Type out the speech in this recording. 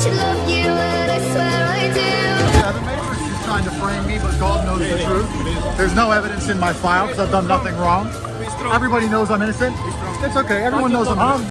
should love you, and I swear I do. Yeah, the Matrix is trying to frame me, but God knows the truth. There's no evidence in my file because I've done nothing wrong. Everybody knows I'm innocent. It's okay. Everyone knows I'm